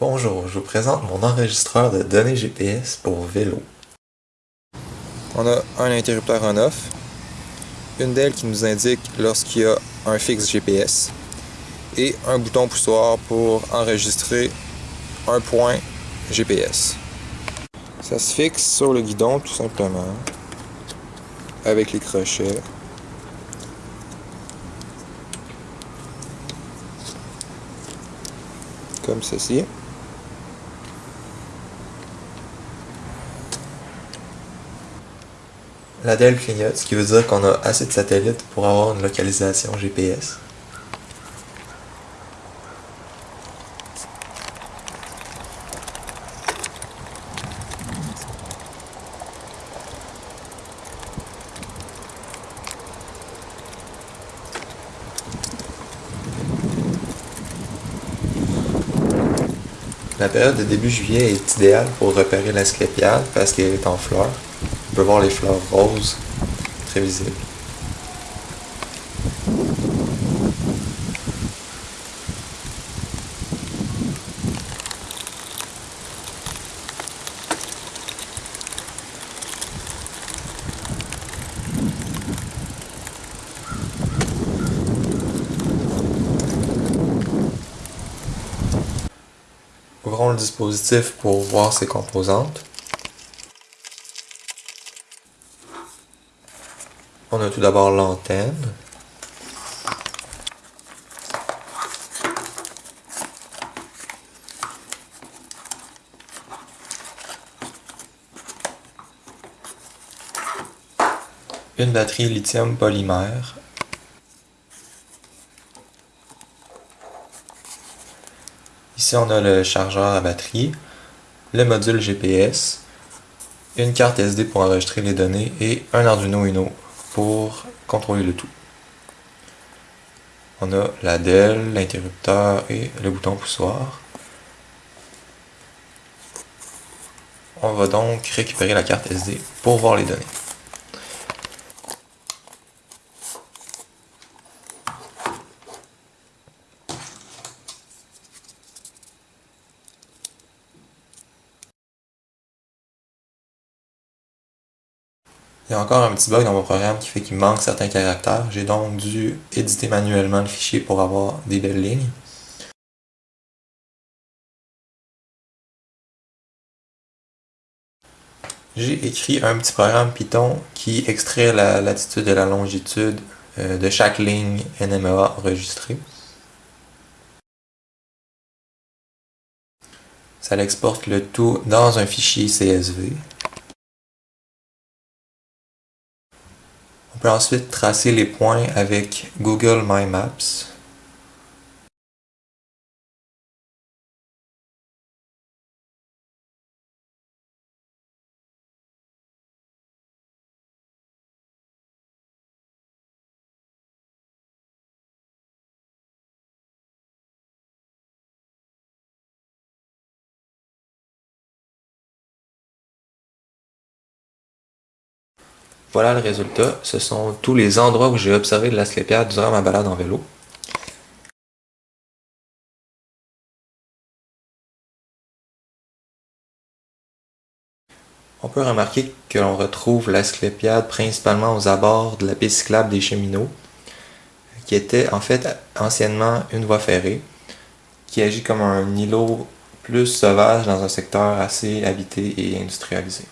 Bonjour, je vous présente mon enregistreur de données GPS pour vélo. On a un interrupteur en off, une DEL qui nous indique lorsqu'il y a un fixe GPS et un bouton poussoir pour enregistrer un point GPS. Ça se fixe sur le guidon tout simplement avec les crochets. Comme ceci. La DEL clignote, ce qui veut dire qu'on a assez de satellites pour avoir une localisation GPS. La période de début juillet est idéale pour repérer l'asclépiade parce qu'elle est en fleurs. On peut voir les fleurs roses, très visibles. Ouvrons le dispositif pour voir ses composantes. On a tout d'abord l'antenne. Une batterie lithium polymère Ici, on a le chargeur à batterie, le module GPS, une carte SD pour enregistrer les données et un Arduino Uno pour contrôler le tout. On a la DEL, l'interrupteur et le bouton poussoir. On va donc récupérer la carte SD pour voir les données. Il y a encore un petit bug dans mon programme qui fait qu'il manque certains caractères. J'ai donc dû éditer manuellement le fichier pour avoir des belles lignes. J'ai écrit un petit programme Python qui extrait la latitude et la longitude euh, de chaque ligne NMEA enregistrée. Ça exporte le tout dans un fichier CSV. On peut ensuite tracer les points avec Google My Maps. Voilà le résultat. Ce sont tous les endroits où j'ai observé de l'asclépiade durant ma balade en vélo. On peut remarquer que l'on retrouve l'asclépiade principalement aux abords de la piste cyclable des cheminots, qui était en fait anciennement une voie ferrée, qui agit comme un îlot plus sauvage dans un secteur assez habité et industrialisé.